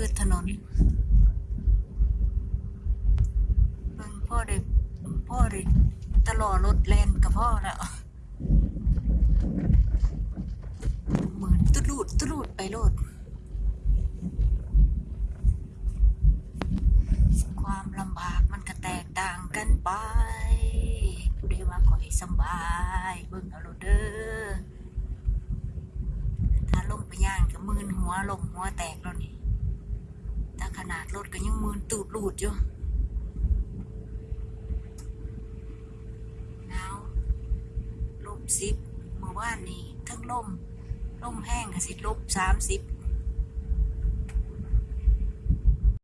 คือถนนเบิ่งพ่อได้พ่อได้ตลอดรถแลนกับพ่อแล้วเหมือนตุลูดตุลูดไปโลด ความลำบากมันก็แตกต่างกันไปผู้ใดว่าขอให้สบายเบิ่งเอาโลดเด้อถ้าลงไปย่างก็มืนหัวลมหัวแตก นี่แต่ขนาดรถก็ยังมืนตูดลูดอยู่หนาวลบสิบเมื่อวานนี้ทั้งลมลมแห้งก็สิลบสามสิบ